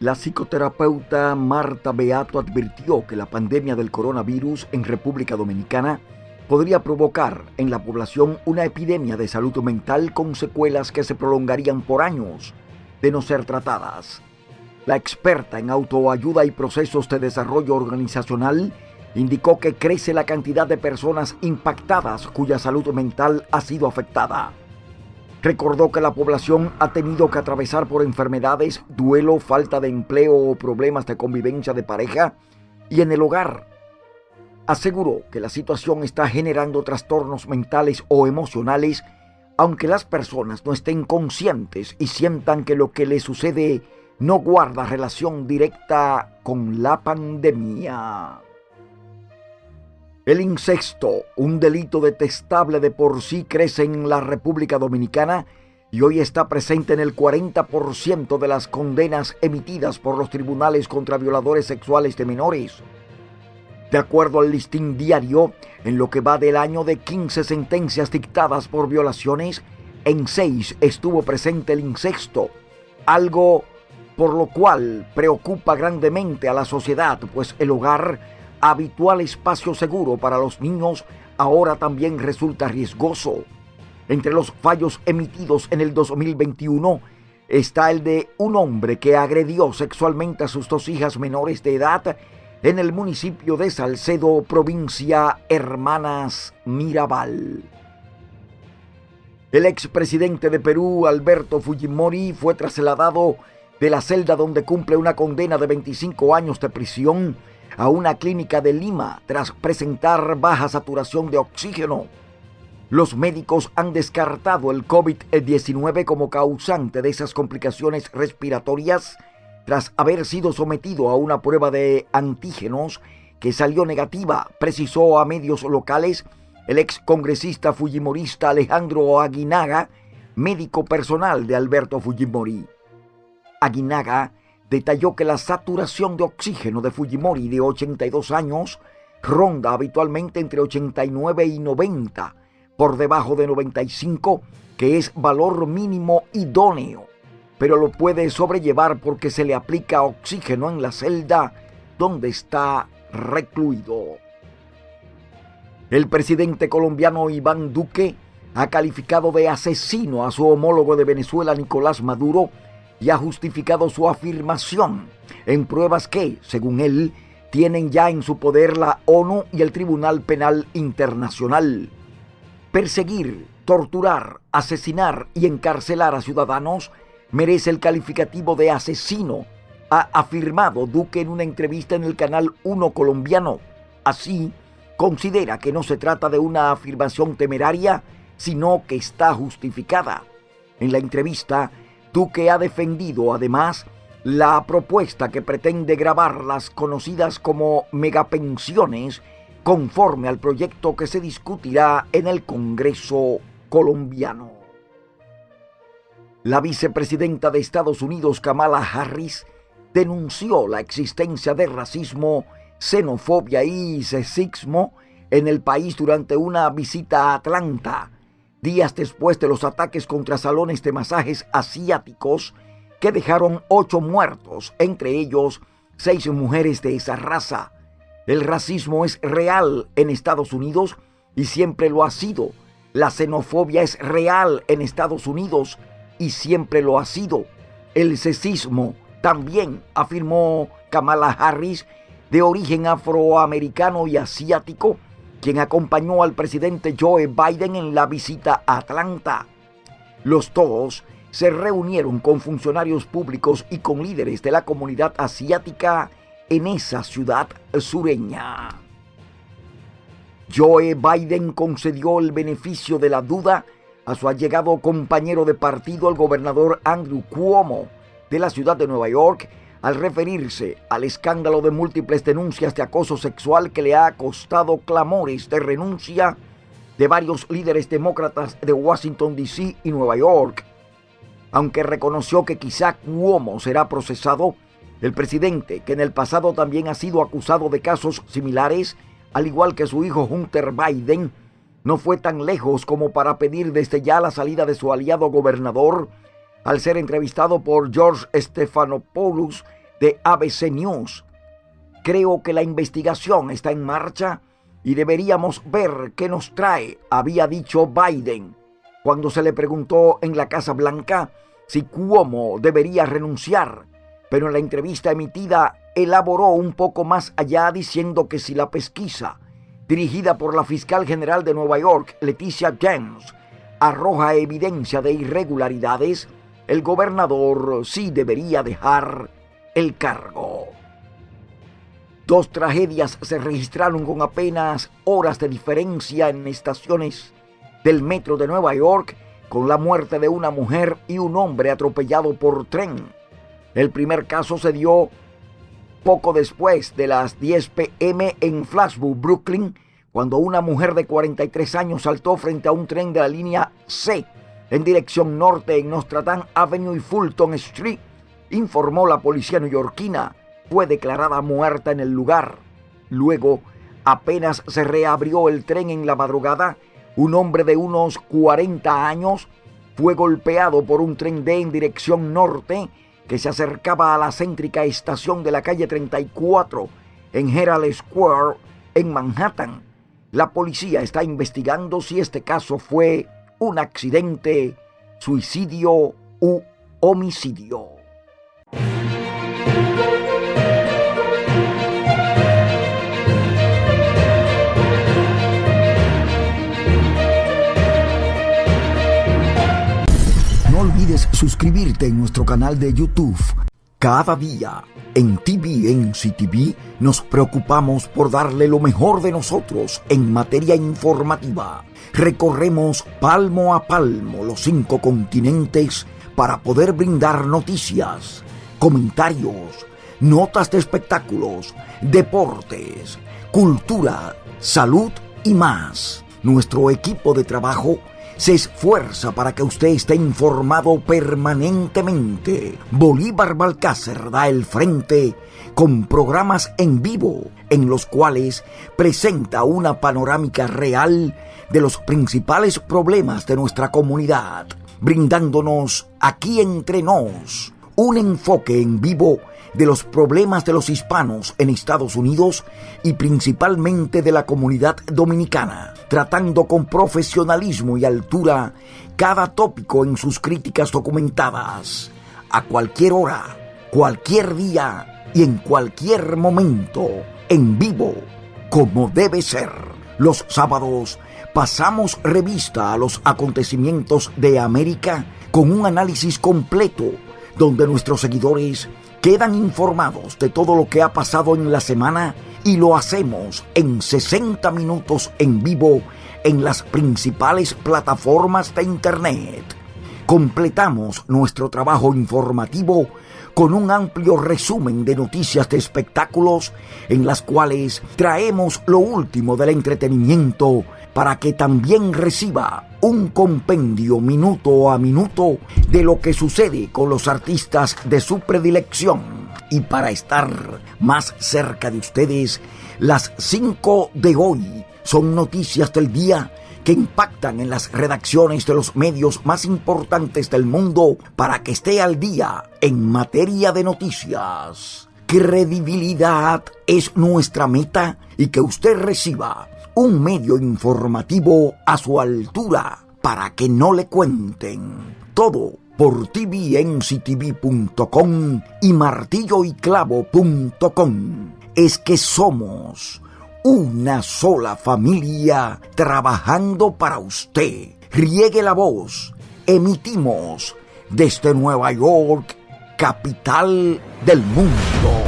La psicoterapeuta Marta Beato advirtió que la pandemia del coronavirus en República Dominicana podría provocar en la población una epidemia de salud mental con secuelas que se prolongarían por años de no ser tratadas. La experta en autoayuda y procesos de desarrollo organizacional indicó que crece la cantidad de personas impactadas cuya salud mental ha sido afectada. Recordó que la población ha tenido que atravesar por enfermedades, duelo, falta de empleo o problemas de convivencia de pareja y en el hogar. Aseguró que la situación está generando trastornos mentales o emocionales, aunque las personas no estén conscientes y sientan que lo que les sucede no guarda relación directa con la pandemia. El incesto, un delito detestable de por sí, crece en la República Dominicana y hoy está presente en el 40% de las condenas emitidas por los tribunales contra violadores sexuales de menores. De acuerdo al listín diario, en lo que va del año de 15 sentencias dictadas por violaciones, en 6 estuvo presente el incesto, algo por lo cual preocupa grandemente a la sociedad, pues el hogar habitual espacio seguro para los niños ahora también resulta riesgoso. Entre los fallos emitidos en el 2021 está el de un hombre que agredió sexualmente a sus dos hijas menores de edad en el municipio de Salcedo, provincia Hermanas Mirabal. El expresidente de Perú, Alberto Fujimori, fue trasladado de la celda donde cumple una condena de 25 años de prisión a una clínica de Lima tras presentar baja saturación de oxígeno. Los médicos han descartado el COVID-19 como causante de esas complicaciones respiratorias tras haber sido sometido a una prueba de antígenos que salió negativa, precisó a medios locales el ex congresista fujimorista Alejandro Aguinaga, médico personal de Alberto Fujimori. Aguinaga detalló que la saturación de oxígeno de Fujimori de 82 años ronda habitualmente entre 89 y 90, por debajo de 95, que es valor mínimo idóneo, pero lo puede sobrellevar porque se le aplica oxígeno en la celda donde está recluido. El presidente colombiano Iván Duque ha calificado de asesino a su homólogo de Venezuela, Nicolás Maduro, y ha justificado su afirmación en pruebas que, según él, tienen ya en su poder la ONU y el Tribunal Penal Internacional. Perseguir, torturar, asesinar y encarcelar a ciudadanos merece el calificativo de asesino, ha afirmado Duque en una entrevista en el canal 1 colombiano. Así, considera que no se trata de una afirmación temeraria, sino que está justificada. En la entrevista, Duque ha defendido además la propuesta que pretende grabar las conocidas como megapensiones conforme al proyecto que se discutirá en el Congreso colombiano. La vicepresidenta de Estados Unidos, Kamala Harris, denunció la existencia de racismo, xenofobia y sexismo en el país durante una visita a Atlanta días después de los ataques contra salones de masajes asiáticos que dejaron ocho muertos, entre ellos seis mujeres de esa raza. El racismo es real en Estados Unidos y siempre lo ha sido. La xenofobia es real en Estados Unidos y siempre lo ha sido. El sexismo también, afirmó Kamala Harris, de origen afroamericano y asiático, quien acompañó al presidente Joe Biden en la visita a Atlanta. Los dos se reunieron con funcionarios públicos y con líderes de la comunidad asiática en esa ciudad sureña. Joe Biden concedió el beneficio de la duda a su allegado compañero de partido, el gobernador Andrew Cuomo, de la ciudad de Nueva York, al referirse al escándalo de múltiples denuncias de acoso sexual que le ha costado clamores de renuncia de varios líderes demócratas de Washington, D.C. y Nueva York. Aunque reconoció que quizá Cuomo será procesado, el presidente, que en el pasado también ha sido acusado de casos similares, al igual que su hijo Hunter Biden, no fue tan lejos como para pedir desde ya la salida de su aliado gobernador al ser entrevistado por George Stephanopoulos de ABC News. Creo que la investigación está en marcha y deberíamos ver qué nos trae, había dicho Biden cuando se le preguntó en la Casa Blanca si Cuomo debería renunciar, pero en la entrevista emitida elaboró un poco más allá diciendo que si la pesquisa, dirigida por la fiscal general de Nueva York, Leticia James, arroja evidencia de irregularidades, el gobernador sí debería dejar el cargo. Dos tragedias se registraron con apenas horas de diferencia en estaciones del metro de Nueva York con la muerte de una mujer y un hombre atropellado por tren. El primer caso se dio poco después de las 10 pm en Flashbook, Brooklyn, cuando una mujer de 43 años saltó frente a un tren de la línea C en dirección norte en Nostradam Avenue y Fulton Street, informó la policía neoyorquina. Fue declarada muerta en el lugar. Luego, apenas se reabrió el tren en la madrugada, un hombre de unos 40 años fue golpeado por un tren D en dirección norte que se acercaba a la céntrica estación de la calle 34 en Herald Square en Manhattan. La policía está investigando si este caso fue un accidente, suicidio u homicidio. No olvides suscribirte en nuestro canal de YouTube. Cada día en TVNCTV nos preocupamos por darle lo mejor de nosotros en materia informativa. Recorremos palmo a palmo los cinco continentes para poder brindar noticias, comentarios, notas de espectáculos, deportes, cultura, salud y más. Nuestro equipo de trabajo se esfuerza para que usted esté informado permanentemente. Bolívar Balcácer da el frente con programas en vivo en los cuales presenta una panorámica real de los principales problemas de nuestra comunidad, brindándonos aquí entre nos un enfoque en vivo de los problemas de los hispanos en Estados Unidos y principalmente de la comunidad dominicana, tratando con profesionalismo y altura cada tópico en sus críticas documentadas, a cualquier hora, cualquier día y en cualquier momento, en vivo, como debe ser. Los sábados pasamos revista a los acontecimientos de América con un análisis completo donde nuestros seguidores quedan informados de todo lo que ha pasado en la semana y lo hacemos en 60 minutos en vivo en las principales plataformas de Internet. Completamos nuestro trabajo informativo con un amplio resumen de noticias de espectáculos en las cuales traemos lo último del entretenimiento para que también reciba un compendio minuto a minuto de lo que sucede con los artistas de su predilección. Y para estar más cerca de ustedes, las 5 de hoy son noticias del día que impactan en las redacciones de los medios más importantes del mundo para que esté al día en materia de noticias. Credibilidad es nuestra meta y que usted reciba un medio informativo a su altura para que no le cuenten. Todo por tvnctv.com y martilloyclavo.com. Es que somos una sola familia trabajando para usted. Riegue la voz. Emitimos desde Nueva York, capital del mundo.